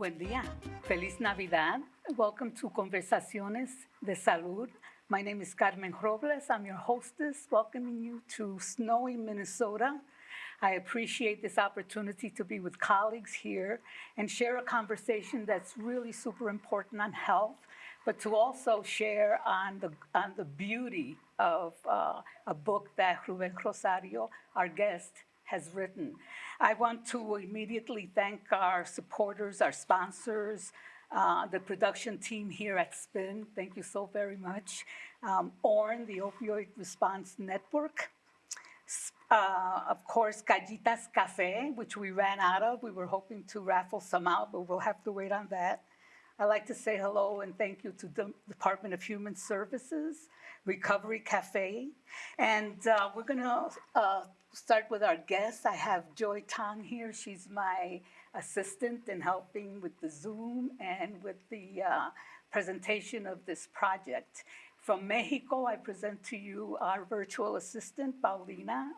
Buen día. Feliz Navidad. Welcome to Conversaciones de Salud. My name is Carmen Robles. I'm your hostess, welcoming you to snowy Minnesota. I appreciate this opportunity to be with colleagues here and share a conversation that's really super important on health, but to also share on the, on the beauty of uh, a book that Ruben Rosario, our guest, has written. I want to immediately thank our supporters, our sponsors, uh, the production team here at SPIN. Thank you so very much. Um, ORN, the Opioid Response Network. Uh, of course, Gallitas Cafe, which we ran out of. We were hoping to raffle some out, but we'll have to wait on that. I'd like to say hello and thank you to the Department of Human Services, Recovery Cafe. And uh, we're gonna uh, start with our guests. I have Joy Tong here. She's my assistant in helping with the Zoom and with the uh, presentation of this project. From Mexico, I present to you our virtual assistant, Paulina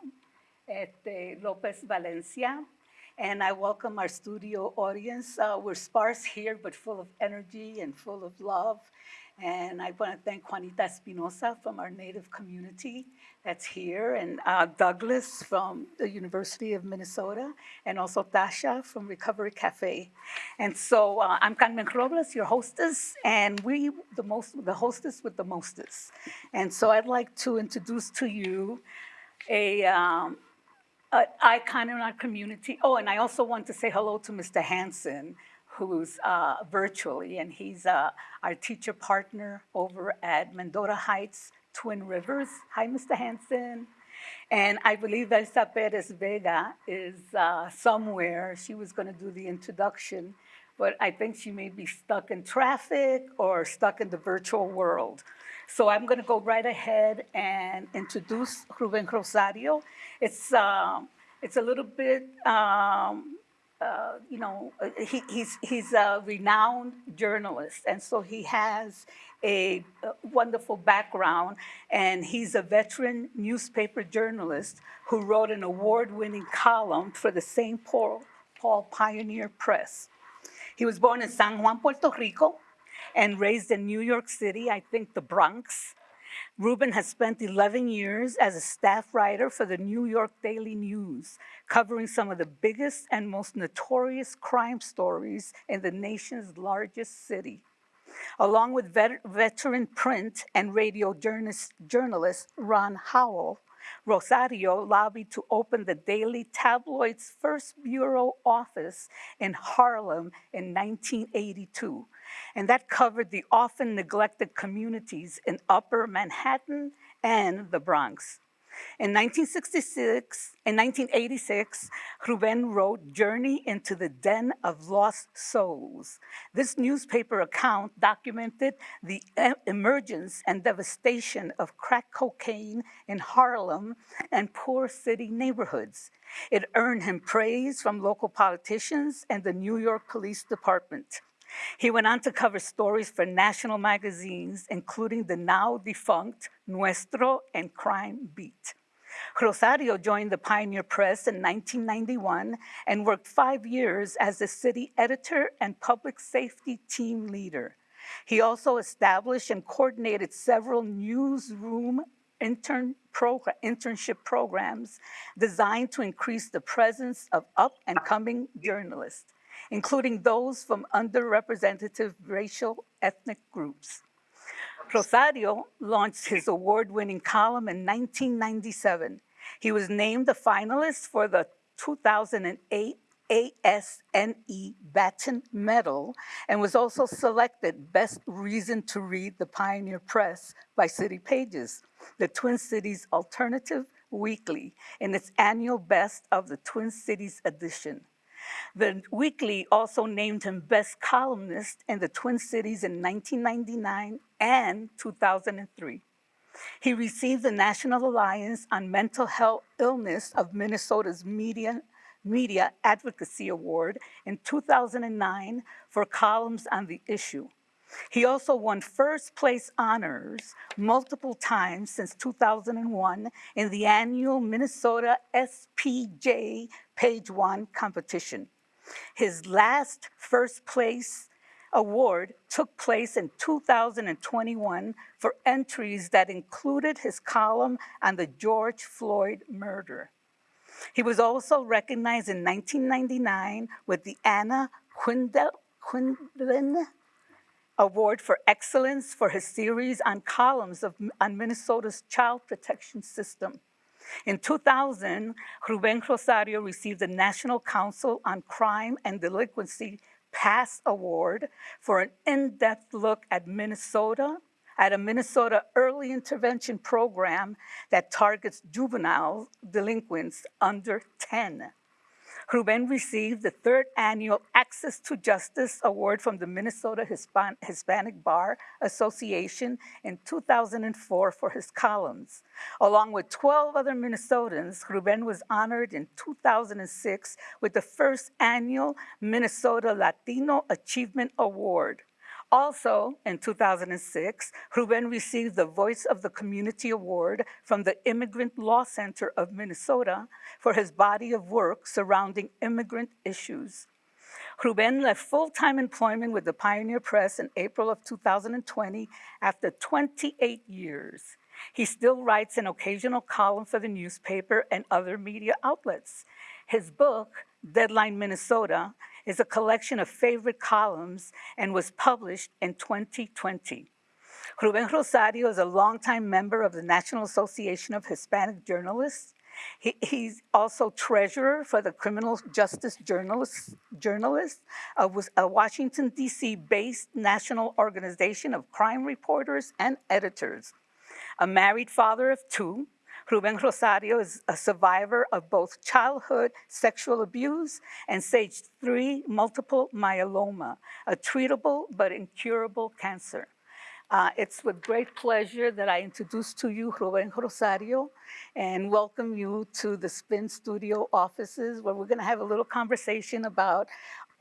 Lopez Valencia. And I welcome our studio audience. Uh, we're sparse here, but full of energy and full of love. And I want to thank Juanita Espinosa from our native community that's here, and uh, Douglas from the University of Minnesota, and also Tasha from Recovery Cafe. And so uh, I'm Carmen Robles, your hostess, and we, the most, the hostess with the mostest. And so I'd like to introduce to you a, um, icon in our community. Oh, and I also want to say hello to Mr. Hanson, who's uh, virtually, and he's uh, our teacher partner over at Mendota Heights Twin Rivers. Hi, Mr. Hanson. And I believe Elsa Perez Vega is uh, somewhere. She was going to do the introduction, but I think she may be stuck in traffic or stuck in the virtual world. So I'm going to go right ahead and introduce Ruben Rosario. It's, uh, it's a little bit um, uh, you know, uh, he, he's, he's a renowned journalist, and so he has a, a wonderful background, and he's a veteran newspaper journalist who wrote an award-winning column for the St. Paul, Paul Pioneer Press. He was born in San Juan, Puerto Rico, and raised in New York City, I think the Bronx, Ruben has spent 11 years as a staff writer for the New York Daily News, covering some of the biggest and most notorious crime stories in the nation's largest city. Along with vet veteran print and radio journalist, journalist Ron Howell, Rosario lobbied to open the Daily Tabloid's first bureau office in Harlem in 1982. And that covered the often neglected communities in Upper Manhattan and the Bronx. In 1966, in 1986, Ruben wrote Journey into the Den of Lost Souls. This newspaper account documented the emergence and devastation of crack cocaine in Harlem and poor city neighborhoods. It earned him praise from local politicians and the New York Police Department. He went on to cover stories for national magazines, including the now defunct Nuestro and Crime Beat. Rosario joined the Pioneer Press in 1991 and worked five years as the city editor and public safety team leader. He also established and coordinated several newsroom intern internship programs designed to increase the presence of up and coming journalists including those from underrepresented racial ethnic groups. Rosario launched his award-winning column in 1997. He was named a finalist for the 2008 ASNE Batten Medal and was also selected Best Reason to Read the Pioneer Press by City Pages, the Twin Cities Alternative Weekly, in its annual Best of the Twin Cities edition. The Weekly also named him best columnist in the Twin Cities in 1999 and 2003. He received the National Alliance on Mental Health Illness of Minnesota's Media, Media Advocacy Award in 2009 for columns on the issue. He also won first place honors multiple times since 2001 in the annual Minnesota SPJ Page One competition. His last first place award took place in 2021 for entries that included his column on the George Floyd murder. He was also recognized in 1999 with the Anna Quindlen Quindlen Award for Excellence for his series on columns of, on Minnesota's child protection system. In 2000, Ruben Rosario received the National Council on Crime and Delinquency Pass Award for an in-depth look at Minnesota, at a Minnesota early intervention program that targets juvenile delinquents under 10. Ruben received the third annual Access to Justice Award from the Minnesota Hispan Hispanic Bar Association in 2004 for his columns. Along with 12 other Minnesotans, Ruben was honored in 2006 with the first annual Minnesota Latino Achievement Award. Also, in 2006, Ruben received the Voice of the Community Award from the Immigrant Law Center of Minnesota for his body of work surrounding immigrant issues. Ruben left full-time employment with the Pioneer Press in April of 2020 after 28 years. He still writes an occasional column for the newspaper and other media outlets. His book, Deadline Minnesota, is a collection of favorite columns and was published in 2020. Ruben Rosario is a longtime member of the National Association of Hispanic Journalists. He, he's also treasurer for the Criminal Justice Journalists, Journalists uh, a, a Washington, D.C. based national organization of crime reporters and editors. A married father of two, Ruben Rosario is a survivor of both childhood sexual abuse and stage three multiple myeloma, a treatable but incurable cancer. Uh, it's with great pleasure that I introduce to you Ruben Rosario and welcome you to the Spin Studio offices where we're gonna have a little conversation about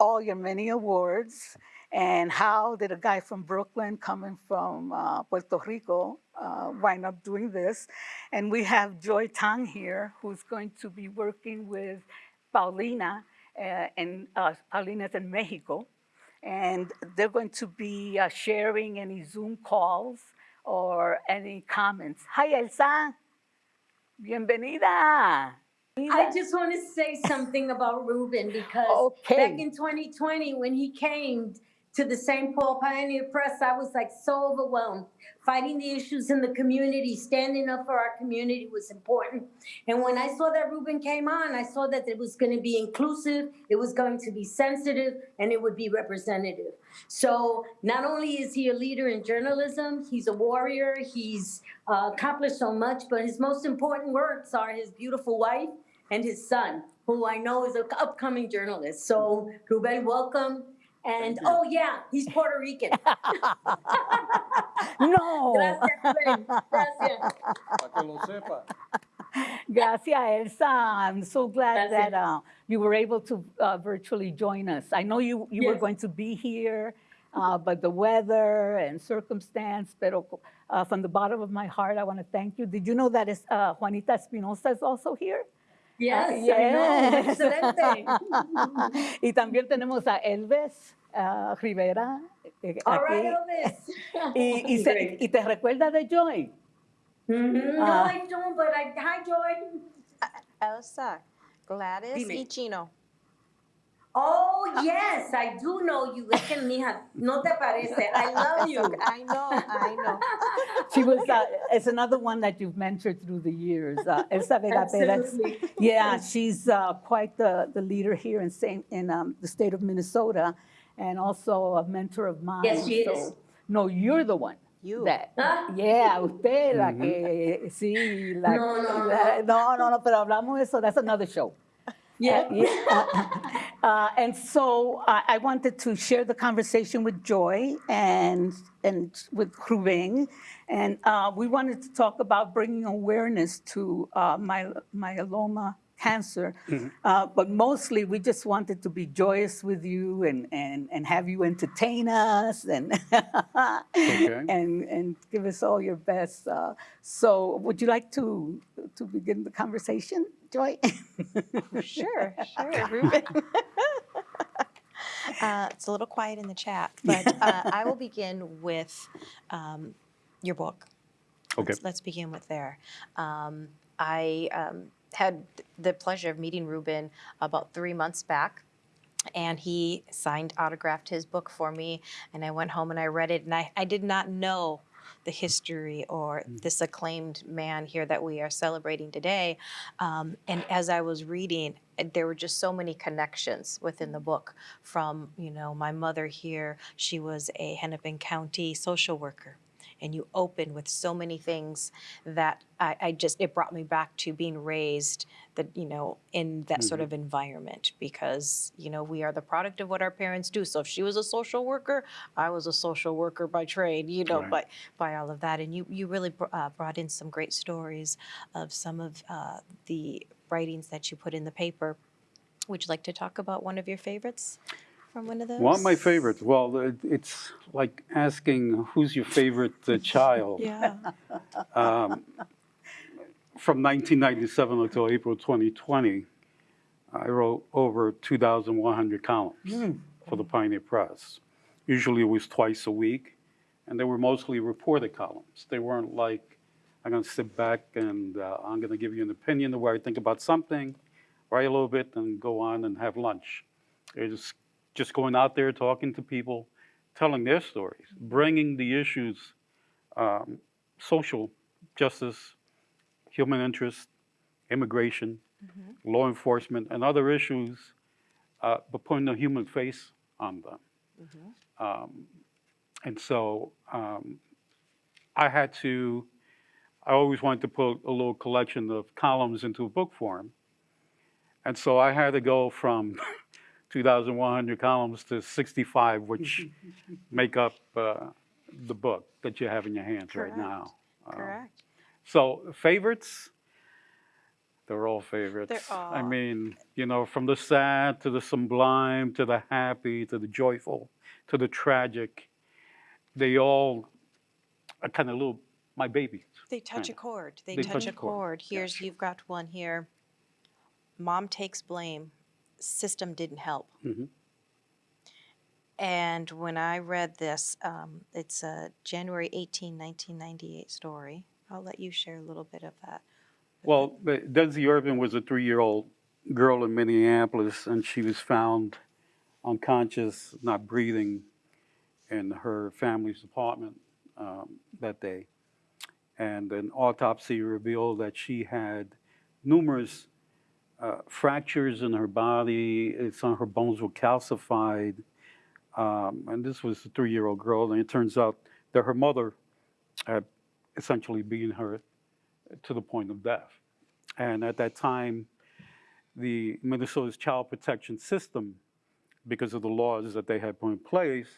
all your many awards and how did a guy from Brooklyn coming from uh, Puerto Rico uh, wind up doing this. And we have Joy Tang here, who's going to be working with Paulina, uh, and uh, Paulina's in Mexico. And they're going to be uh, sharing any Zoom calls or any comments. Hi, Elsa. Bienvenida. I just want to say something about Ruben because Okay. back in 2020, when he came to the St. Paul Pioneer Press, I was like so overwhelmed. Fighting the issues in the community, standing up for our community was important. And when I saw that Ruben came on, I saw that it was going to be inclusive, it was going to be sensitive, and it would be representative. So not only is he a leader in journalism, he's a warrior, he's uh, accomplished so much, but his most important works are his beautiful wife and his son, who I know is an upcoming journalist. So Ruben, welcome. And oh yeah, he's Puerto Rican. No. Gracias, Rubén. Gracias. Para que lo sepa. Gracias, Elsa. I'm so glad Gracias. that uh, you were able to uh, virtually join us. I know you, you were going to be here, uh, but the weather and circumstance, pero uh, from the bottom of my heart, I want to thank you. Did you know that is, uh, Juanita Espinosa is also here? Yes, Uh, I know. yes. Excelente. y también tenemos a Elvis uh, Rivera. eh, All aquí. right, Elvis. Y, y, se- y te recuerdas de Joy? Mhm. No, Ah. I don't, but I, hi, Joy. Elsa, Gladys Dime. y Chino. Oh, yes, I do know you. Es que, mija, no te parece. I love you. I know, I know. She was, uh, it's another one that you've mentored through the years, uh, Elsa Vega Perez. Yeah, she's uh, quite the, the leader here in Saint, in um, the state of Minnesota and also a mentor of mine. Yes, she so- is. No, you're the one. You. That, Ah. yeah, usted la que, sí, la, No, no, la- no, no, no, pero hablamos de eso, that's another show. Yeah. Yeah. Uh, And so I I wanted to share the conversation with Joy and, and with Ruben. And uh, we wanted to talk about bringing awareness to uh, my- myeloma cancer. Uh, But mostly, we just wanted to be joyous with you and, and, and have you entertain us and, Okay. and, and give us all your best. Uh, So would you like to, to begin the conversation, Joy? Sure, sure, Ruben. Uh, it's a little quiet in the chat, but uh, I will begin with um, your book. Okay. Let's, let's begin with there. Um, I um, had the pleasure of meeting Ruben about three months back. And he signed, autographed his book for me, and I went home and I read it, and I, I did not know the history or this acclaimed man here that we are celebrating today. Um, and as I was reading, uh, there were just so many connections within the book. From you know, my mother here, she was a Hennepin County social worker, and you open with so many things that I, I just it brought me back to being raised that you know in that sort of environment because you know we are the product of what our parents do. So if she was a social worker, I was a social worker by trade, you know, Right. but by all of that, and you you really br- uh, brought in some great stories of some of uh, the writings that you put in the paper. Would you like to talk about one of your favorites from one of those? One of my favorites, well, it- it's like asking who's your favorite uh, child. Yeah. Um, From 1997 until April 2020, I wrote over 2,100 columns for the Pioneer Press. Usually it was twice a week, and they were mostly reported columns. They weren't like, I'm going to sit back and uh, I'm going to give you an opinion of where I think about something, write a little bit, and go on and have lunch. They're just, just going out there, talking to people, telling their stories, bringing the issues, um, social justice, human interest, immigration, law enforcement, and other issues, uh, but putting a human face on them. Um, and so um, I had to, I always wanted to put a little collection of columns into a book form. And so I had to go from 2,100 columns to 65, which make up uh, the book that you have in your hands right Correct. now. Um, Correct. so favorites, they're all favorites. I all- I mean, you know, from the sad to the sublime to the happy to the joyful to the tragic, they all are kind of little my babies. They touch a chord. They, They touch, touch a chord, chord. Here's you've got one here. Mom takes blame. System didn't help. Mhm. And when I read this, um, it's a January 18, 1998 story. I'll let you share a little bit of that. Well, but Desi Irvin was a three-year-old girl in Minneapolis, and she was found unconscious, not breathing, in her family's apartment um, that day. And an autopsy revealed that she had numerous uh, fractures in her body. Some on her bones were calcified. Um, and this was a three-year-old girl, and it turns out that her mother had essentially beaten her to the point of death. And at that time, the Minnesota's child protection system, because of the laws that they had put in place,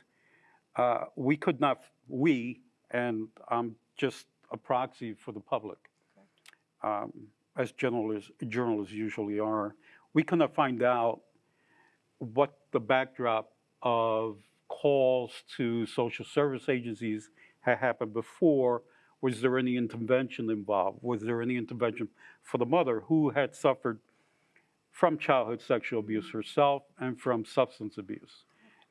uh, we could not, we, and I'm just a proxy for the public, um, as journalists, journalists usually are, we could not find out what the backdrop of calls to social service agencies had happened before. Was there any intervention involved? Was there any intervention for the mother who had suffered from childhood sexual abuse herself and from substance abuse?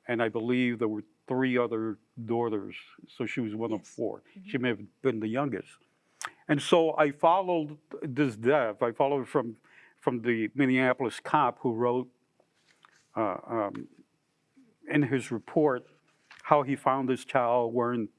And I believe there were three other daughters, so she was one of Yes. four. Mm-hmm. She may have been the youngest. And so I followed this death. I followed from from the Minneapolis cop who wrote uh, um, in his report how he found this child wearing,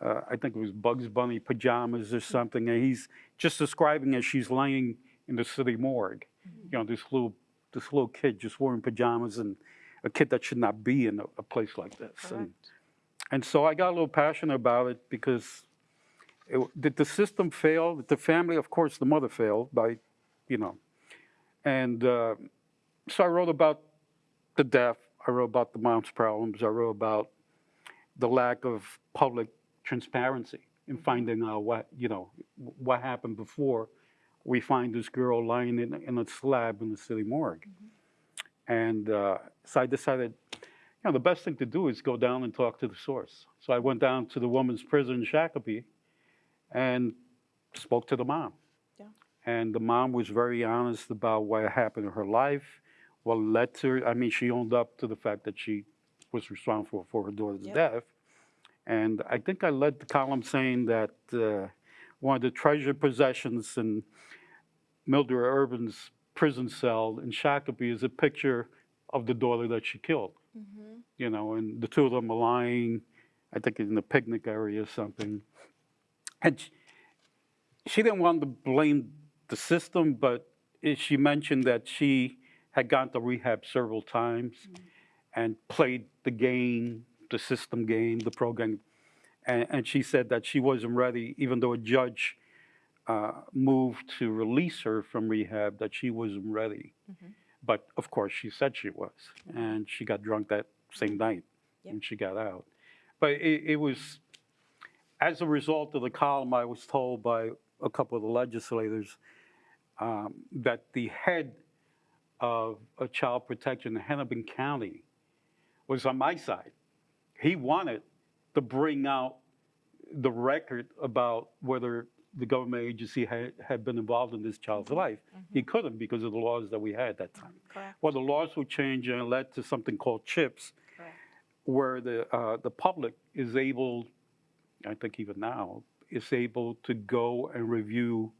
uh, I think it was Bugs Bunny pajamas or something, and he's just describing as she's laying in the city morgue. You know, this little this little kid just wearing pajamas and a kid that should not be in a, a place like this. And, and so I got a little passionate about it because it, did the system fail? Did the family, of course, the mother failed by, you know. And uh, so I wrote about the death. I wrote about the mom's problems. I wrote about the lack of public transparency in finding out what, you know, what happened before we find this girl lying in, in a slab in the city morgue. And uh, so I decided, you know, the best thing to do is go down and talk to the source. So I went down to the woman's prison in Shakopee and spoke to the mom. Yeah. And the mom was very honest about what happened in her life, what led to her. I mean, she owned up to the fact that she was responsible for her daughter's Yep. death. And I think I led the column saying that uh, one of the treasured possessions in Mildred Urban's prison cell in Shakopee is a picture of the daughter that she killed. You know, and the two of them are lying, I think in the picnic area or something. And she, didn't want to blame the system, but she mentioned that she had gone to rehab several times mm. and played the game, the system game, the program. And, and she said that she wasn't ready, even though a judge uh, moved to release her from rehab, that she wasn't ready. Mm-hmm. But of course, she said she was, mm-hmm. and she got drunk that same night Yep. when she got out. But it, it was, as a result of the column, I was told by a couple of the legislators um, that the head of a child protection in Hennepin County was on my side. He wanted to bring out the record about whether the government agency had, had been involved in this child's life. He couldn't because of the laws that we had at that time. Correct. Well, the laws were changed and led to something called CHIPS, Correct. where the, uh, the public is able, I think even now, is able to go and review,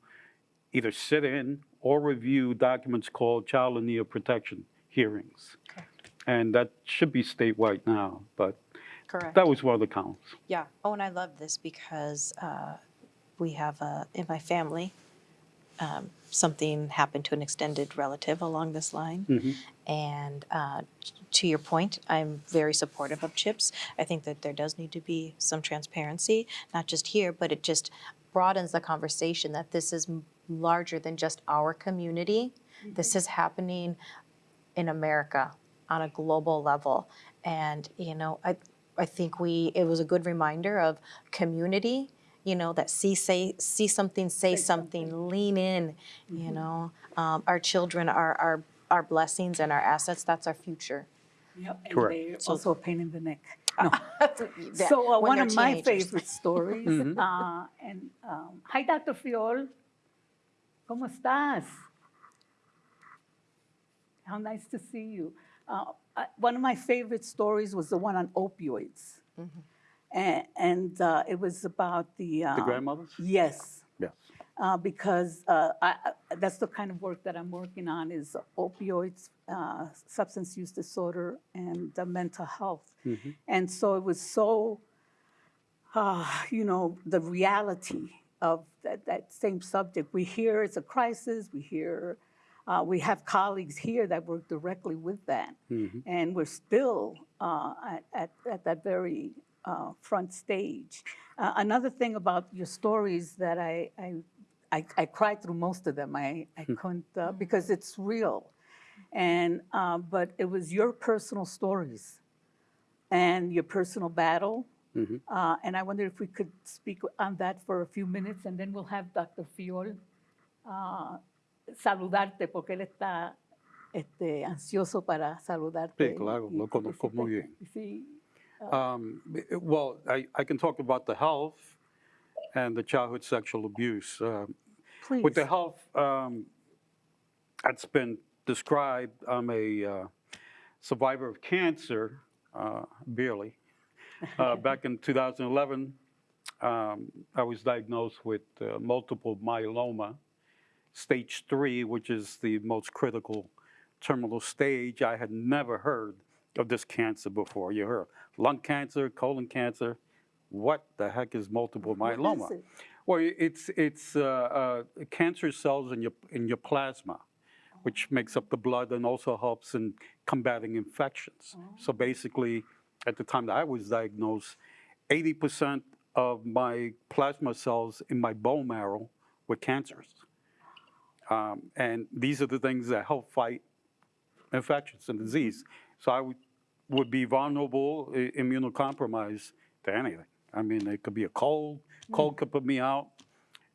either sit in or review documents called child and of protection hearings. Correct. And that should be statewide now, but Correct. that was one of the counts. Yeah. Oh, and I love this because uh, we have uh, in my family um, something happened to an extended relative along this line. And uh, to your point, I'm very supportive of CHIPS. I think that there does need to be some transparency, not just here, but it just broadens the conversation that this is larger than just our community. This is happening in America on a global level. And, you know, I, I think we, it was a good reminder of community, you know, that see, say, see something, say something, lean in, you know. Um, our children are, are, our blessings and our assets, that's our future. Yep, and Correct. they're also a pain in the neck. No. That- So uh, when one they're of my teenagers. favorite stories, uh, and um, hi, Dr. Fiol, ¿cómo estás? How nice to see you. Uh, uh, one of my favorite stories was the one on opioids, and, and uh, it was about the The um, grandmothers? Yes, Yes. Uh, because uh, I, that's the kind of work that I'm working on is opioids, uh, substance use disorder, and mental health. And so it was so, uh, you know, the reality of that, that same subject. We hear it's a crisis. We hear, uh, we have colleagues here that work directly with that, and we're still uh, at, at, at that very uh, front stage. Uh, another thing about your stories that I, I, I, I cried through most of them. I, I couldn't uh, because it's real, and uh, but it was your personal stories and your personal battle. Uh, and I wonder if we could speak on that for a few minutes, and then we'll have Dr. Fiol uh, saludarte, porque él está este, ansioso para saludarte. Sí, claro, lo conozco muy bien. Sí, Um, eh, Well, I, I can talk about the health and the childhood sexual abuse. Um, please. With the health, um, that's been described, I'm a uh, survivor of cancer, uh, barely. Uh, Back in 2011, um, I was diagnosed with uh, multiple myeloma, stage three, which is the most critical terminal stage. I had never heard of this cancer before. You heard lung cancer, colon cancer. What the heck is multiple What is myeloma? it? Well, it's it's uh, uh, cancer cells in your in your plasma, which makes up the blood and also helps in combating infections. So basically, at the time that I was diagnosed, 80% of my plasma cells in my bone marrow were cancers, um, and these are the things that help fight infections and disease. So I would, would be vulnerable, immunocompromised to anything. I mean, it could be a cold, cold could put me out,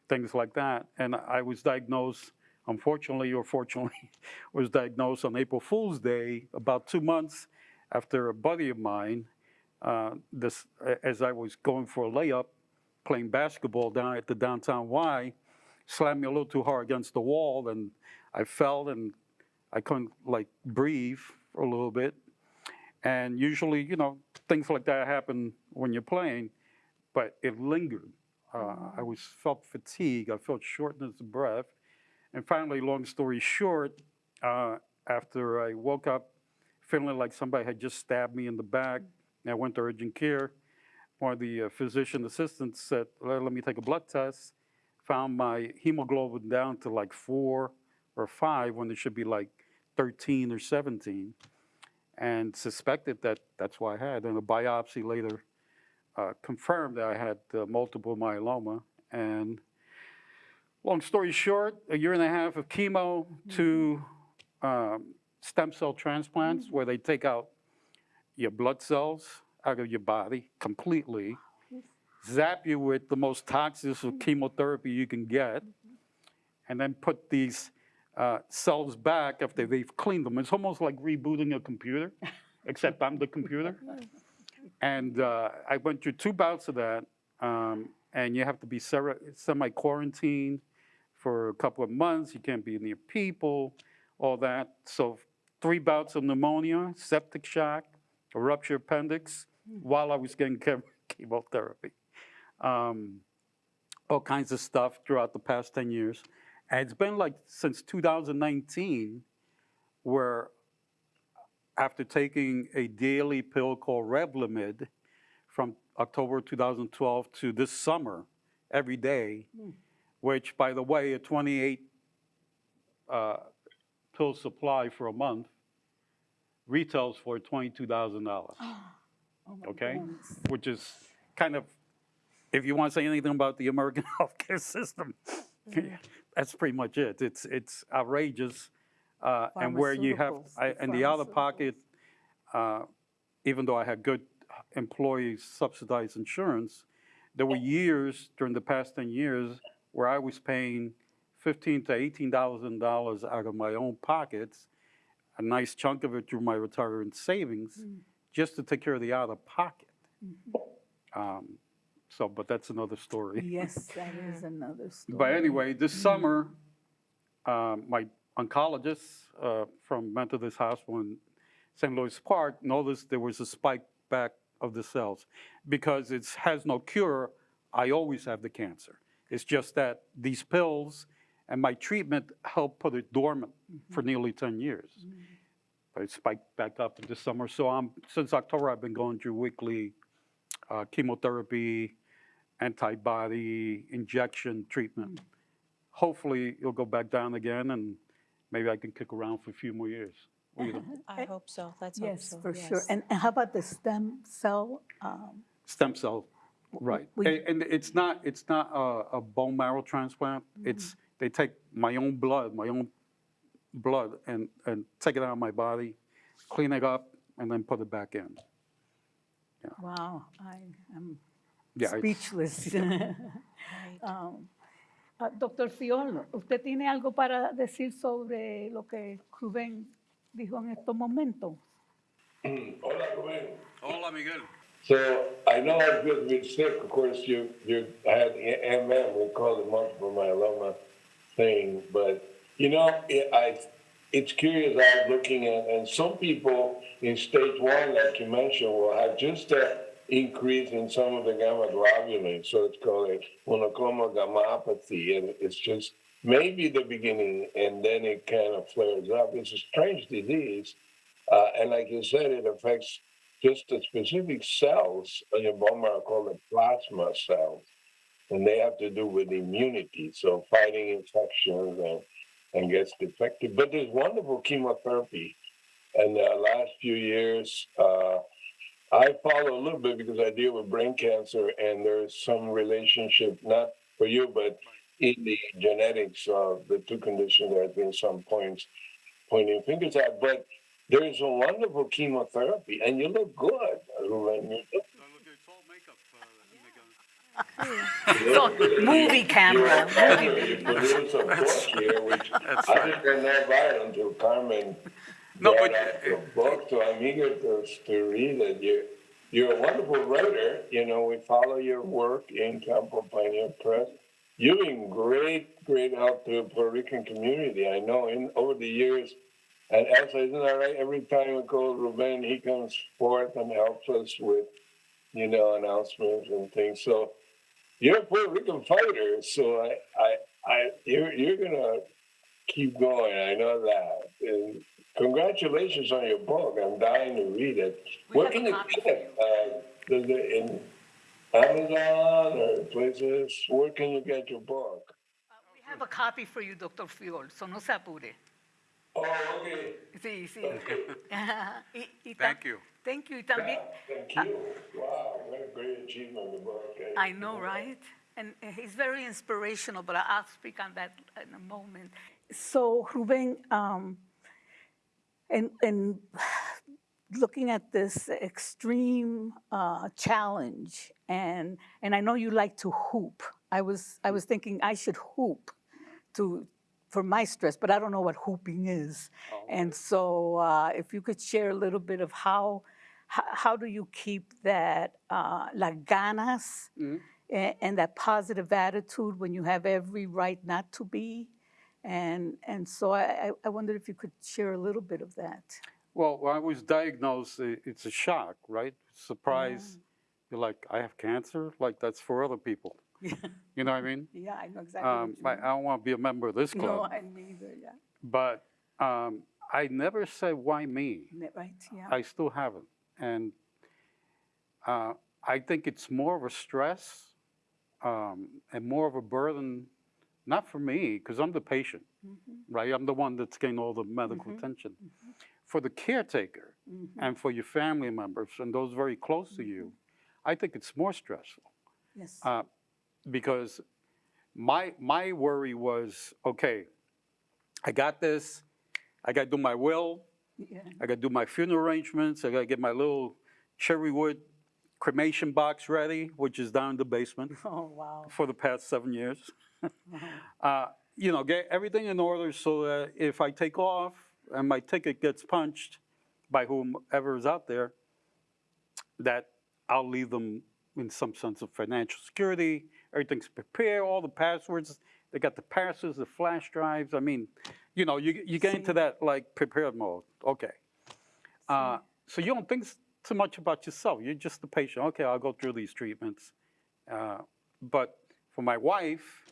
things like that. And I was diagnosed, unfortunately or fortunately, was diagnosed on April Fool's Day, about two months after a buddy of mine, uh, this, as I was going for a layup, playing basketball down at the downtown Y, slammed me a little too hard against the wall, and I fell and I couldn't like breathe for a little bit. And usually, you know, things like that happen when you're playing, but it lingered. Uh, I was felt fatigue. I felt shortness of breath. And finally, long story short, uh, after I woke up feeling like somebody had just stabbed me in the back, I went to urgent care. One of the uh, physician assistants said, let, let me take a blood test. Found my hemoglobin down to like four or five when it should be like 13 or 17 and suspected that that's what I had. And a biopsy later uh, confirmed that I had uh, multiple myeloma. And long story short, a year and a half of chemo, to um, stem cell transplants where they take out your blood cells out of your body completely, zap you with the most toxic of chemotherapy you can get, and then put these uh, cells back after they've cleaned them. It's almost like rebooting a computer, except I'm the computer. And uh, I went through two bouts of that, um, and you have to be semi-quarantined for a couple of months. You can't be near people, all that. So three bouts of pneumonia, septic shock, a ruptured appendix, while I was getting chemotherapy. Um, all kinds of stuff throughout the past 10 years. And it's been like since 2019 where after taking a daily pill called Revlimid from October 2012 to this summer, every day, which, by the way, a 28 uh, pill supply for a month retails for $22,000, Oh okay? goodness. Which is kind of, if you want to say anything about the American healthcare system, that's pretty much it. It's, it's outrageous. Uh, And where you have, I- the and the out of pocket, uh, even though I had good employee subsidized insurance, there were years during the past 10 years where I was paying fifteen to $18,000 out of my own pockets, a nice chunk of it through my retirement savings, just to take care of the out of pocket. Um, So, but that's another story. Yes, that is another story. But anyway, this summer, um, my oncologist uh, from Methodist Hospital in St. Louis Park noticed there was a spike back of the cells. Because it has no cure, I always have the cancer. It's just that these pills and my treatment helped put it dormant for nearly 10 years. But it spiked back up this summer. So I'm, since October, I've been going through weekly uh, chemotherapy, antibody injection treatment. Hopefully, it'll go back down again, and maybe I can kick around for a few more years. What do you think? I hope so. Let's hope Yes, so. for sure. yes. And and how about the stem cell? um, Stem cell, right. we- And, and it's not, it's not a, a bone marrow transplant. It's, they take my own blood, my own blood, and, and take it out of my body, clean it up, and then put it back in. Wow, I am Yeah, it's- speechless. Right. Um, ah, Doctor Fiol, ¿usted tiene algo para decir sobre lo que Rubén dijo en estos momentos? Hola, Rubén. Hola, Miguel. So I know I've been, been sick. Of course, you you had MM. We call it multiple myeloma thing, but you know, it, I it's curious. I'm looking at, and some people in stage one, like you mentioned, will have just a increase in some of the gamma globulin. So it's called a monoclonal gammopathy, and it's just maybe the beginning, and then it kind of flares up. It's a strange disease. Uh, and like you said, it affects just the specific cells in your bone marrow called the plasma cells. And they have to do with immunity, so fighting infections and, and gets defective. But there's wonderful chemotherapy. And the last few years, uh, I follow a little bit because I deal with brain cancer, and there's some relationship, not for you, but in the genetics of the two conditions. There have been some points pointing fingers at, but there is a wonderful chemotherapy, and you look good, Ruben. You look So, movie camera, you movie. you produce a book here, which I didn't know about until Carmen No, but- book, so I'm eager to, to read it. You, you're a wonderful writer, you know, we follow your work in Campo Pioneer Press. You've been great, great help to the Puerto Rican community. I know in, over the years, And Elsa, isn't that right? Every time we call Ruben, he comes forth and helps us with, you know, announcements and things. So you're a Puerto Rican fighter, so I, I, I, you're, you're gonna keep going. I know that. And congratulations on your book. I'm dying to read it. We Where can you get it? Uh, does it in Amazon or places? Where can you get your book? We have a copy for you, Dr. Fiol, so no se apure. Oh, okay. Sí, sí. Y- y Thank you. Thank you. Y también, Thank you. Wow, what a great achievement, the book. I know, right? And uh, he's very inspirational, but I'll speak on that in a moment. So, Ruben, um, and, and looking at this extreme uh, challenge, and, and I know you like to hoop. I was, I was thinking I should hoop to, for my stress, but I don't know what hooping is. And so uh, if you could share a little bit of how, how, how do you keep that, uh, las ganas a- and that positive attitude when you have every right not to be? And, and so I, I- I wondered if you could share a little bit of that. Well, when I was diagnosed, it's a shock, right? Surprise. You're like, I have cancer? Like, that's for other people. You know what I mean? Yeah, I know exactly Um, I, I don't want to be a member of this mean. No, I neither, yeah. but um, I never said, why me? Right, yeah. I still haven't. And uh, I think it's more of a stress um, and more of a burden, not for me, because I'm the patient, mm-hmm. right? I'm the one that's getting all the medical mm-hmm. attention. Mm-hmm. For the caretaker and for your family members and those very close to you, I think it's more stressful Yes. uh, because my my worry was okay. I got this. I got to do my will. Yeah. I got to do my funeral arrangements. I got to get my little cherry wood cremation box ready, which is down in the basement Oh, wow. for the past seven years. uh, you know, get everything in order so that if I take off and my ticket gets punched by whomever is out there, that I'll leave them in some sense of financial security. Everything's prepared, all the passwords. They got the passes, the flash drives. I mean, you know, you, you get into that like prepared mode. Okay. Uh, so you don't think too much about yourself. You're just the patient. Okay, I'll go through these treatments. Uh, but for my wife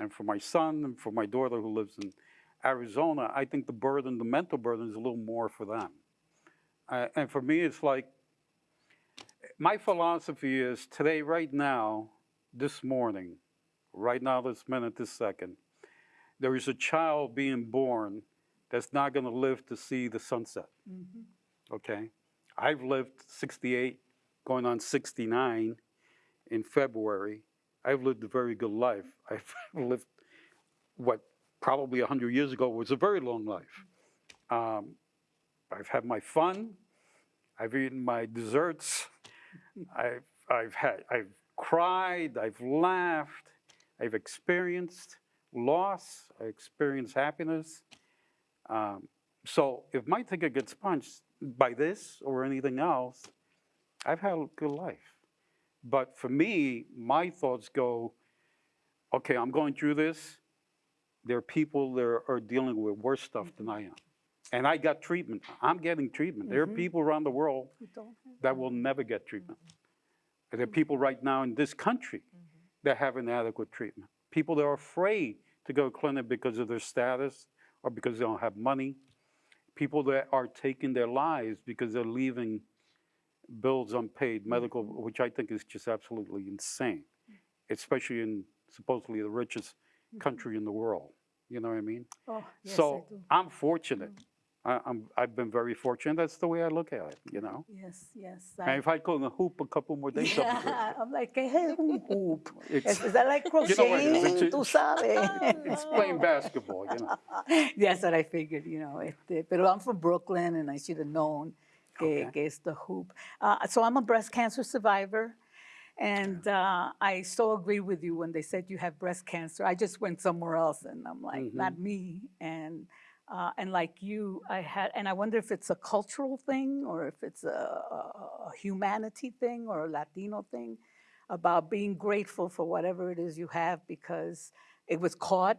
and for my son and for my daughter who lives in Arizona, I think the burden, the mental burden, is a little more for them. Uh, and for me, it's like my philosophy is today, right now, this morning, right now, this minute, this second, there is a child being born that's not going to live to see the sunset. Okay? I've lived 68, going on 69 in February. I've lived a very good life. I've lived what probably 100 years ago was a very long life. Um, I've had my fun. I've eaten my desserts. I've, I've had, I've cried, I've laughed, I've experienced loss, I experienced happiness. Um, so if my ticket gets punched by this or anything else, I've had a good life. But for me, my thoughts go, okay, I'm going through this. There are people that are dealing with worse stuff than I am. And I got treatment. I'm getting treatment. There are mm-hmm. people around the world You don't have- that will never get treatment. Mm-hmm. And there are people right now in this country mm-hmm. that have inadequate treatment. People that are afraid to go to clinic because of their status or because they don't have money. People that are taking their lives because they're leaving bills unpaid, medical, which I think is just absolutely insane, especially in supposedly the richest mm-hmm. country in the world. You know what I mean? Oh, yes, I so do. I'm fortunate. Mm. I, I'm, I've been very fortunate. That's the way I look at it, you know? Yes, yes. And if I could hoop a couple more days, that'd be great. Yeah, I'm like, ¿qué es hoop? It's- Is, that like crocheting? You know what it is, crocheting? it's- Tú sabes. It's playing basketball, you know. That's what I figured, you know. Este, pero I'm from Brooklyn, and I should have known Okay. que the hoop. Uh, so I'm a breast cancer survivor, and uh, I so agree with you when they said you have breast cancer. I just went somewhere else, and I'm like, Mm-hmm. not me. And uh, and like you, I had, and I wonder if it's a cultural thing or if it's a, a humanity thing or a Latino thing about being grateful for whatever it is you have because it was caught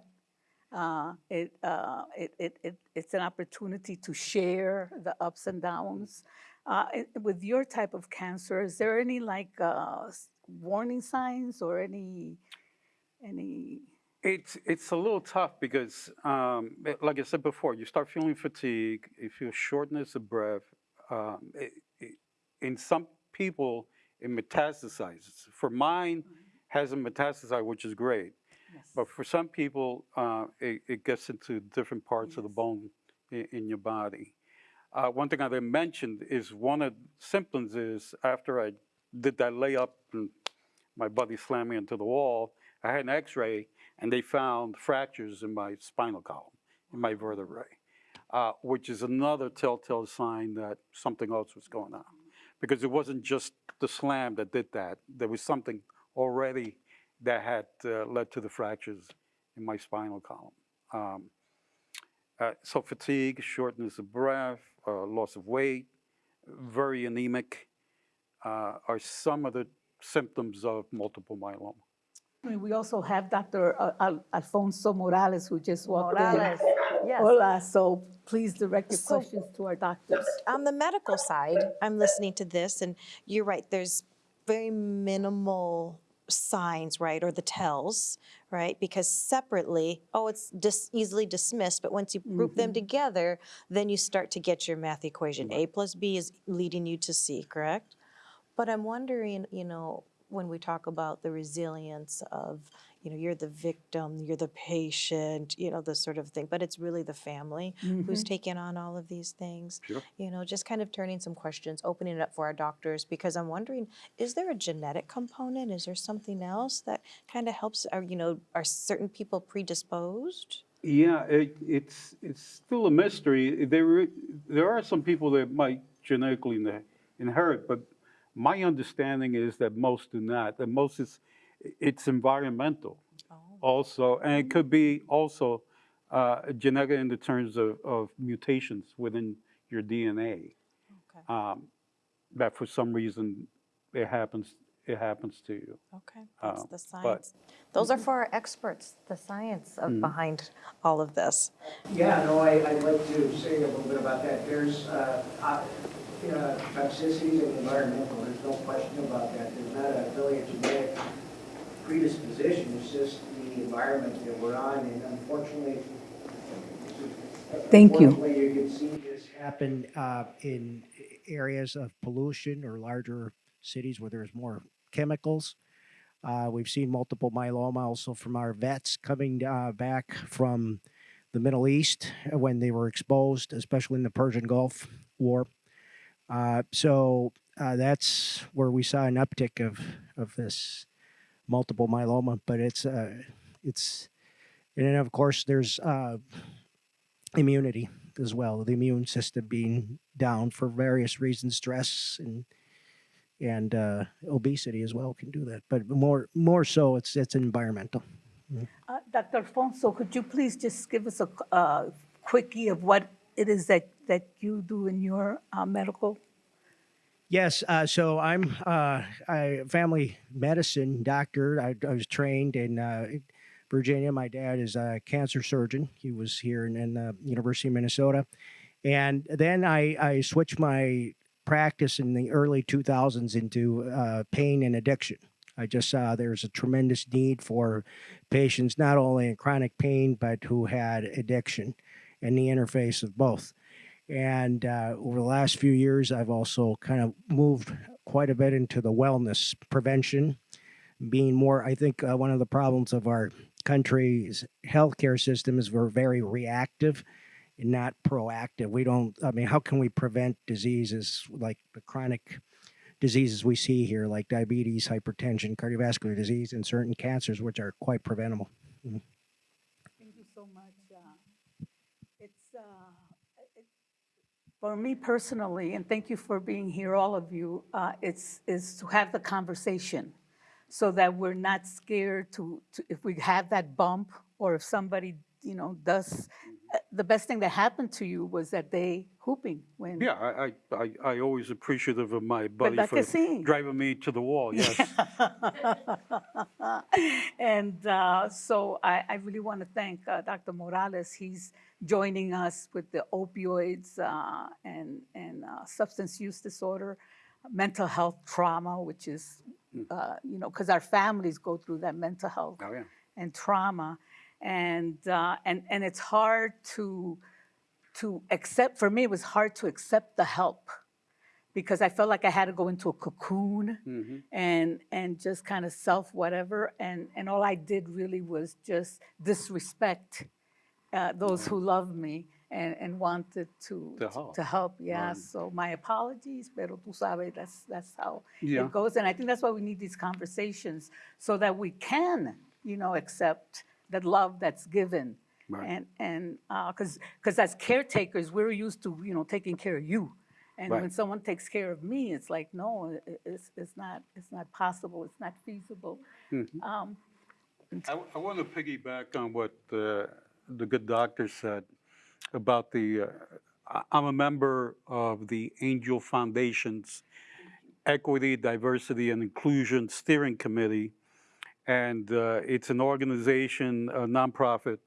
Uh, it, uh, it, it, it, it's an opportunity to share the ups and downs. Uh, it- with your type of cancer, is there any like uh, warning signs or any, any? It's, it's a little tough because, um, like I said before, you start feeling fatigue, you feel shortness of breath. Um, it, it, in some people, it metastasizes. For mine, hasn't metastasized, which is great. Yes. But for some people, uh, it, it gets into different parts of the bone in, in your body. Uh, one thing I didn't mention is one of the symptoms is after I did that layup and my buddy slammed me into the wall, I had an x-ray and they found fractures in my spinal column, in my vertebrae, uh, which is another telltale sign that something else was going on. Because it wasn't just the slam that did that. There was something already that had uh, led to the fractures in my spinal column. Um, uh, so fatigue, shortness of breath, uh, loss of weight, very anemic uh, are some of the symptoms of multiple myeloma. I mean, we also have Dr. Al- Al- Alfonso Morales, who just walked in. Morales, yes. Hola, so please direct your So- questions to our doctors. on the medical side, I'm listening to this, and you're right, there's very minimal signs, right, or the tells, right? Because separately, oh, it's dis- easily dismissed, but once you group them mm-hmm. together, then you start to get your math equation. A plus B is leading you to C, correct? But I'm wondering, you know, when we talk about the resilience of, you know, you're the victim, you're the patient, you know, this sort of thing, but it's really the family who's mm-hmm. taking on all of these things. Sure. You know, just kind of turning some questions, opening it up for our doctors, because I'm wondering, is there a genetic component? Is there something else that kind of helps, are, you know, are certain people predisposed? Yeah, it, it's it's still a mystery. There there are some people that might genetically inherit, but my understanding is that most do not. That most is it's environmental also, and it could be also uh, genetic in the terms of, of mutations within your DNA. Okay, Um, that for some reason it happens it happens to you. okay, that's uh, the science. Those are for our experts, the science of behind all of this. Yeah, no, I, I'd like to say a little bit about that. There's, uh, uh, you know, toxicities and environmental, there's no question about that. There's not a really a genetic predisposition, it's just the environment that we're on, and unfortunately. Thank you. Unfortunately, you can see this happen, uh, in areas of pollution or larger cities where there's more chemicals. Uh, we've seen multiple myeloma also from our vets coming, uh, back from the Middle East when they were exposed, especially in the Persian Gulf War. Uh, so uh, that's where we saw an uptick of of this multiple myeloma. But it's uh, it's and then of course there's uh, immunity as well. The immune system being down for various reasons, stress and and uh, obesity as well can do that. But more more so, it's it's environmental. Uh, Dr. Alfonso, could you please just give us a uh, quickie of what it is that, that you do in your uh, medical? Yes, uh, so I'm uh, a family medicine doctor. I, I was trained in uh, Virginia. My dad is a cancer surgeon. He was here in, in the University of Minnesota, and then I, I switched my practice in the early 2000s into uh, pain and addiction. I just saw there's a tremendous need for patients not only in chronic pain but who had addiction, and the interface of both. And uh, over the last few years, I've also kind of moved quite a bit into the wellness prevention, being more, I think, uh, one of the problems of our country's healthcare system is we're very reactive and not proactive. We don't, I mean, how can we prevent diseases like the chronic diseases we see here, like diabetes, hypertension, cardiovascular disease, and certain cancers, which are quite preventable? Thank you so much. uh, It's, uh, it- for me personally, and thank you for being here, all of you, uh, it's, is to have the conversation so that we're not scared to, to- if we have that bump or if somebody, you know, does, the best thing that happened to you was that day hooping when. Yeah, I, I, I, always appreciative of my buddy ¿Verdad for driving me to the wall, yes. and uh, so I, I really want to thank uh, Dr. Morales. He's joining us with the opioids uh, and, and uh, substance use disorder, mental health trauma, which is, uh, you know, because our families go through that mental health Oh, yeah. and trauma. And, uh, and, and it's hard to, to accept, for me, it was hard to accept the help because I felt like I had to go into a cocoon and, and just kind of self whatever. And, and all I did really was just disrespect uh, those who loved me and, and wanted to, To help. to help. Yeah, Right. so my apologies, pero tú sabes, that's, that's how Yeah. it goes. And I think that's why we need these conversations so that we can, you know, accept the love that's given. Right. And, and, because, because as caretakers, we're used to, you know, taking care of you. And Right. when someone takes care of me, it's like, no, i- i- it's, it's not, it's not possible, it's not feasible. Mm-hmm. Um, I, I want to piggyback on what uh, the good doctor said about the, uh, I- I'm a member of the Angel Foundation's Equity, Diversity, and Inclusion Steering Committee. And uh, it's an organization, a nonprofit,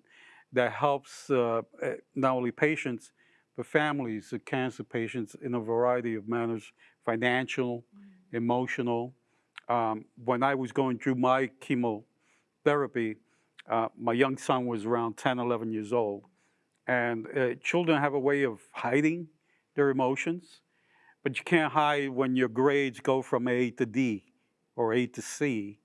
that helps uh, eh, not only patients, but families of cancer patients in a variety of manners, financial, emotional. Um, When I was going through my chemotherapy, uh, my young son was around 10, 11 years old. And uh, children have a way of hiding their emotions, but you can't hide when your grades go from A to D or A to C.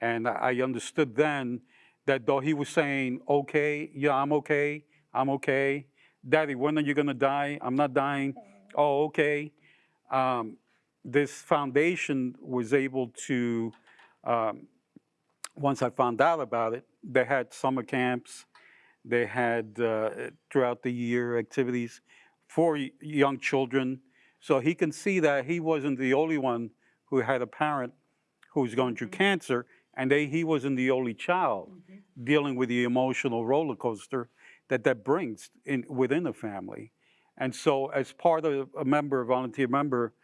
And I understood then that though he was saying, okay, yeah, I'm okay, I'm okay. Daddy, when are you gonna die? I'm not dying. Oh, okay. Um, this foundation was able to, um, once I found out about it, they had summer camps, they had uh, throughout the year activities for young children. So he can see that he wasn't the only one who had a parent who was going through cancer, and they, he wasn't the only child mm-hmm. dealing with the emotional roller coaster that that brings in within a family. And so, as part of a member, a volunteer member,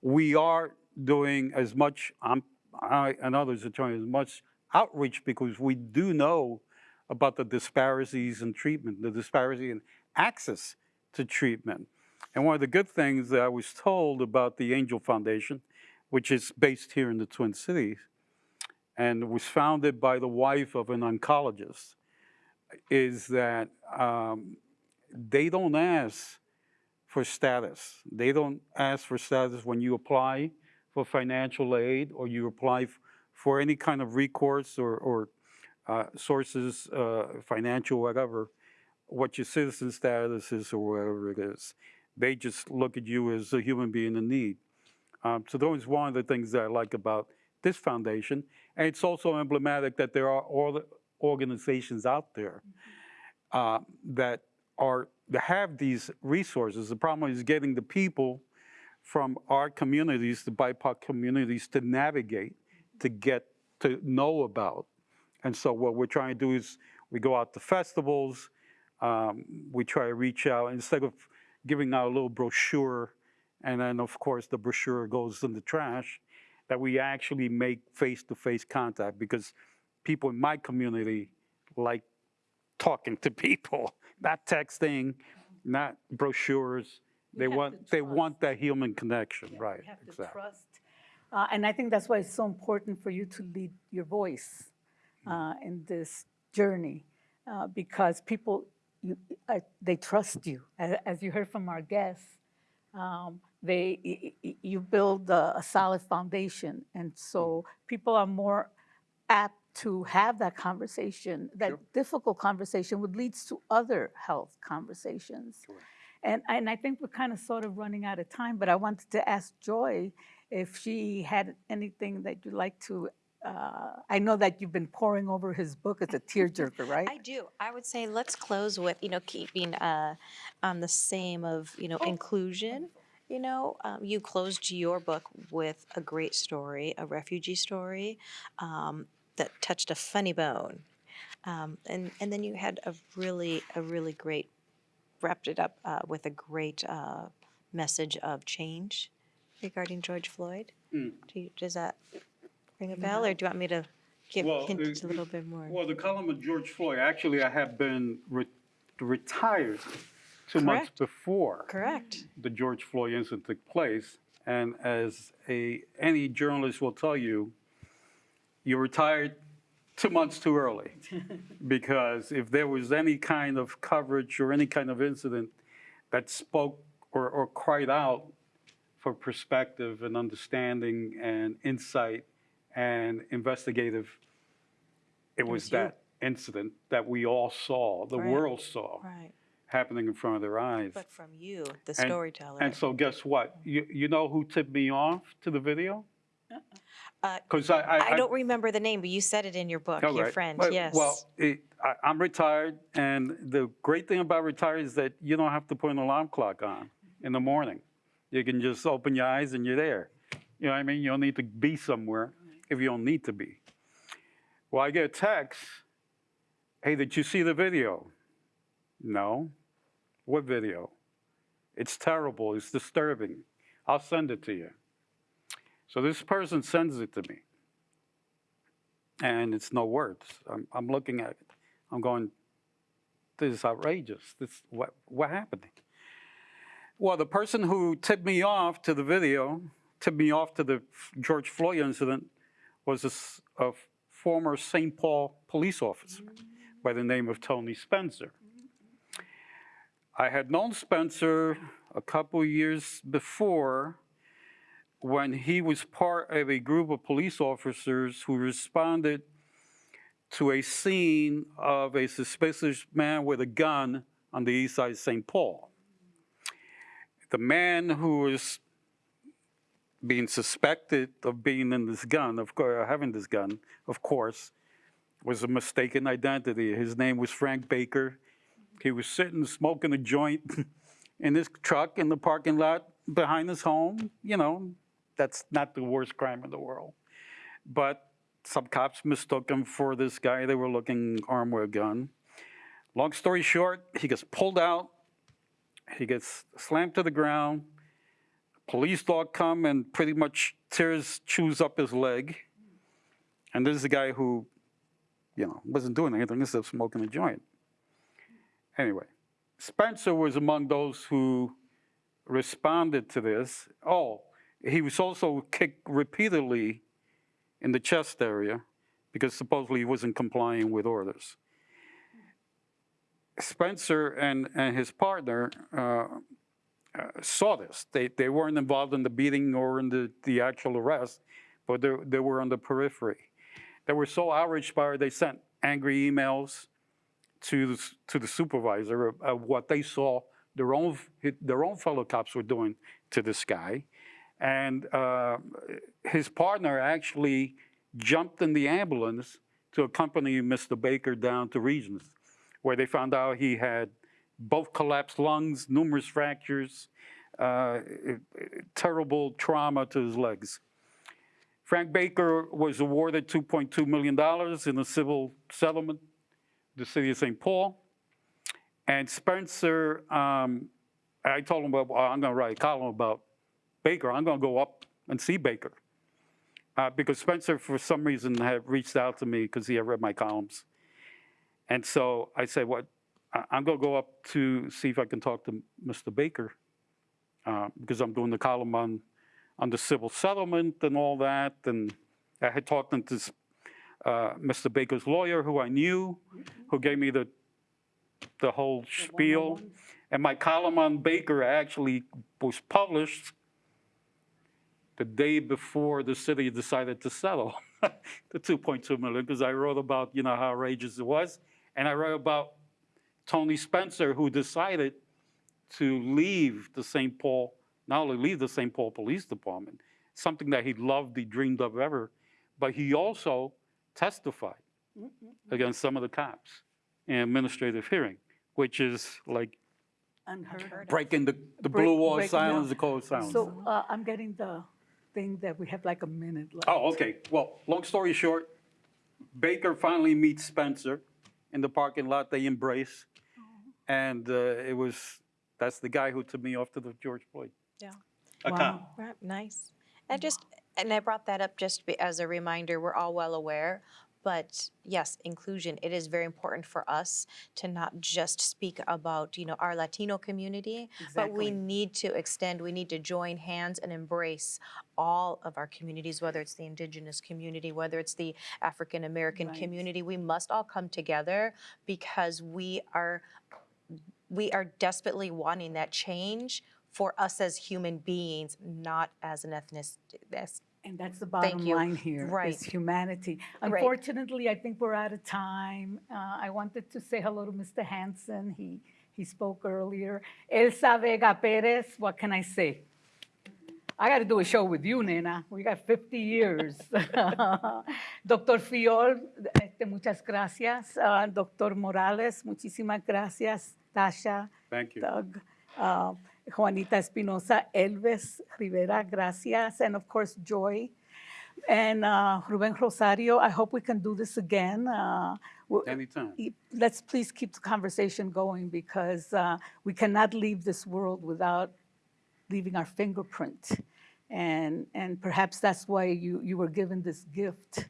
we are doing as much. I'm, I and others are doing as much outreach because we do know about the disparities in treatment, the disparity in access to treatment. And one of the good things that I was told about the Angel Foundation, which is based here in the Twin Cities, and was founded by the wife of an oncologist, is that um, they don't ask for status. They don't ask for status when you apply for financial aid or you apply for any kind of recourse or, or uh, sources, uh, financial, whatever, what your citizen status is or whatever it is. They just look at you as a human being in need. Um, so that was one of the things that I like about this foundation. And it's also emblematic that there are all the organizations out there uh, that are that have these resources. The problem is getting the people from our communities, the BIPOC communities, to navigate, to get to know about. And so what we're trying to do is we go out to festivals, um, we try to reach out instead of giving out a little brochure, and then of course the brochure goes in the trash, that we actually make face-to-face contact because people in my community like talking to people, not texting, not brochures. They want they want that human connection, Yeah, right? Have to exactly. trust. Uh, And I think that's why it's so important for you to lead your voice uh, in this journey, uh, because people, you, uh, they trust you. As you heard from our guests, um, they, you build a a solid foundation. And so people are more apt to have that conversation, that Sure. difficult conversation, which leads to other health conversations. And, and I think we're kind of sort of running out of time, but I wanted to ask Joy if she had anything that you'd like to, uh, I know that you've been poring over his book. It's a tearjerker, right? I do. I would say let's close with, you know, keeping uh, on the same of, you know, inclusion. You know, um, you closed your book with a great story, a refugee story um, that touched a funny bone. Um, and, and then you had a really, a really great, wrapped it up uh, with a great uh, message of change regarding George Floyd. Do you, does that ring a bell, or do you want me to give Well, hint a little bit more. Well, the column of George Floyd, actually, I have been re- retired two months before Correct. the George Floyd incident took place. And as a, any journalist will tell you, you retired two months too early. Because if there was any kind of coverage or any kind of incident that spoke or, or cried out for perspective and understanding and insight and investigative, it was was you. that incident that we all saw, the Right. world saw, Right. Happening in front of their eyes. But from you, the And- storyteller. And so guess what? You, you know who tipped me off to the video? Uh, Because I, I. I don't remember the name, but you said it in your book, All your right. friend, Well- yes. Well, it, I, I'm retired, and the great thing about retired is that you don't have to put an alarm clock on in the morning. You can just open your eyes and you're there. You know what I mean? You don't need to be somewhere if you don't need to be. Well, I get a text, hey, did you see the video? No. What video? It's terrible, it's disturbing. I'll send it to you. So this person sends it to me and it's no words. I'm, I'm looking at it. I'm going, this is outrageous. This what what happened? Well, the person who tipped me off to the video, tipped me off to the George Floyd incident, was a former St. Paul police officer by the name of Tony Spencer. I had known Spencer a couple years before when he was part of a group of police officers who responded to a scene of a suspicious man with a gun on the east side of St. Paul. The man who was being suspected of being in this gun, of course, uh, having this gun, of course, was a mistaken identity. His name was Frank Baker. He was sitting smoking a joint in his truck in the parking lot behind his home. You know, that's not the worst crime in the world. But some cops mistook him for this guy. They were looking armed with a gun. Long story short, he gets pulled out. He gets slammed to the ground. Police dog come and pretty much tears, chews up his leg. And this is the guy who, you know, wasn't doing anything except smoking a joint. Anyway, Spencer was among those who responded to this. Oh, he was also kicked repeatedly in the chest area because supposedly he wasn't complying with orders. Spencer and, and his partner uh, uh, saw this. They, they weren't involved in the beating or in the, the actual arrest, but they, they were on the periphery. They were so outraged by it, they sent angry emails to the, to the supervisor of, of what they saw their own, their own fellow cops were doing to this guy. And uh, his partner actually jumped in the ambulance to accompany Mr. Baker down to Regions, where they found out he had both collapsed lungs, numerous fractures, uh, terrible trauma to his legs. Frank Baker was awarded $2.2 million in a civil settlement, the city of St. Paul. And Spencer, um, I told him, well, I'm going to write a column about Baker. I'm going to go up and see Baker. Uh, because Spencer, for some reason, had reached out to me because he had read my columns. And so I said, what, I- I'm going to go up to see if I can talk to Mr. Baker uh, because I'm doing the column on, on the civil settlement and all that. And I had talked to this, uh, Uh, Mr. Baker's lawyer, who I knew, who gave me the, the whole spiel. And my column on Baker actually was published the day before the city decided to settle the 2.2 million, because I wrote about, you know, how outrageous it was. And I wrote about Tony Spencer, who decided to leave the St. Paul, not only leave the St. Paul Police Department, something that he loved, he dreamed of ever, but he also testified against some of the cops in administrative hearing, which is like Unheard of. breaking the, the Break- blue wall of break- silence, yeah. the code of silence. So uh, I'm getting the thing that we have like a minute left. Oh, okay. Well, long story short, Baker finally meets Spencer in the parking lot. They embrace. And uh, it was, that's the guy who took me off to the George Floyd. Yeah. A Wow. cop. Right, nice. And just, and I brought that up just as a reminder, we're all well aware, but yes, inclusion, it is very important for us to not just speak about, you know, our Latino community, exactly. but we need to extend, we need to join hands and embrace all of our communities, whether it's the indigenous community, whether it's the African American Right. community. We must all come together because we are we are desperately wanting that change for us as human beings, not as an ethnicity. as- And that's the bottom line here, Right. is humanity. Right. Unfortunately, I think we're out of time. Uh, I wanted to say hello to Mr. Hanson. He, he spoke earlier. Elsa Vega Perez, what can I say? I got to do a show with you, nena. We got 50 years. Doctor Fiol, este, muchas gracias. Uh, Doctor Morales, muchísimas gracias. Tasha, Thank you. Doug, uh, Juanita Espinosa, Elvis Rivera, gracias, and of course, Joy. And uh, Ruben Rosario, I hope we can do this again. Uh, Anytime. Let's please keep the conversation going because uh, we cannot leave this world without leaving our fingerprint. And, and perhaps that's why you, you were given this gift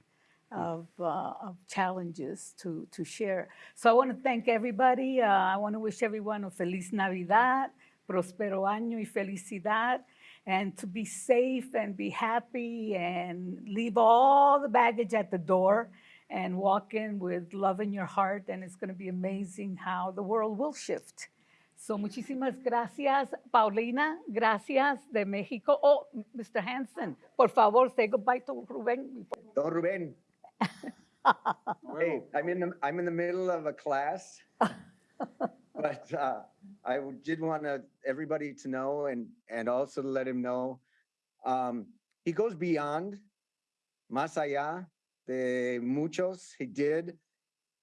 of, uh, of challenges to, to share. So I want to thank everybody. Uh, I want to wish everyone a Feliz Navidad, Prospero Año y Felicidad, and to be safe and be happy and leave all the baggage at the door and walk in with love in your heart. And it's going to be amazing how the world will shift. So muchísimas gracias, Paulina. Gracias de México. Oh, Mr. Hansen, por favor, say goodbye to Rubén. Don Ruben. Hey, I'm in the, I'm in the middle of a class. But uh, I did want to, everybody to know and, and also to let him know. um, He goes beyond, más allá de muchos, he did.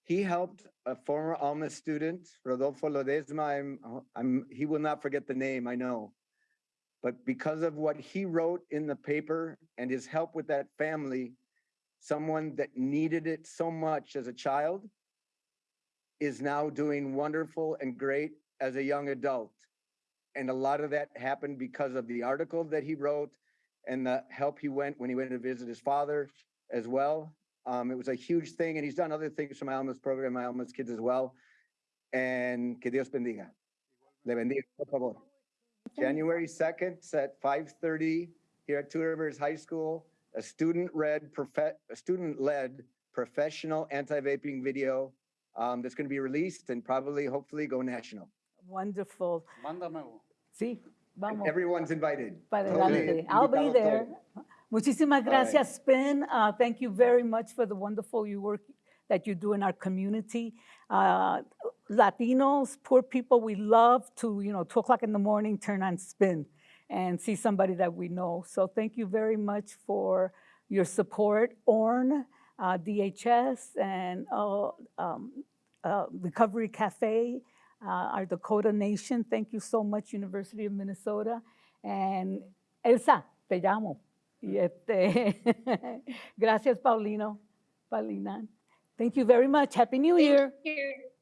He helped a former Alma student, Rodolfo Lodesma, I'm, I'm, he will not forget the name, I know. But because of what he wrote in the paper and his help with that family, someone that needed it so much as a child is now doing wonderful and great as a young adult. And a lot of that happened because of the article that he wrote and the help he went when he went to visit his father as well. Um, it was a huge thing, and he's done other things for my Alma's program, my Alma's kids as well. And que Dios bendiga. Le bendiga, por favor. January 2nd at 5:30 here at Two Rivers High School, a student-led, profe- a student-led professional anti-vaping video um, that's going to be released and probably, hopefully, go national. Wonderful. Mándamelo. Sí, vamos. Everyone's invited. Para adelante. I'll be there. todos. Muchísimas right. gracias, Spin. Uh, thank you very much for the wonderful you work that you do in our community. Uh, Latinos, poor people, we love to, you know, two o'clock in the morning, turn on Spin and see somebody that we know. So thank you very much for your support, ORN, uh, DHS, and uh, um, uh, Recovery Cafe, uh, our Dakota Nation. Thank you so much, University of Minnesota. And Elsa, te llamo. Y este, gracias, Paulino, Paulina. Thank you very much. Happy New Year. Here.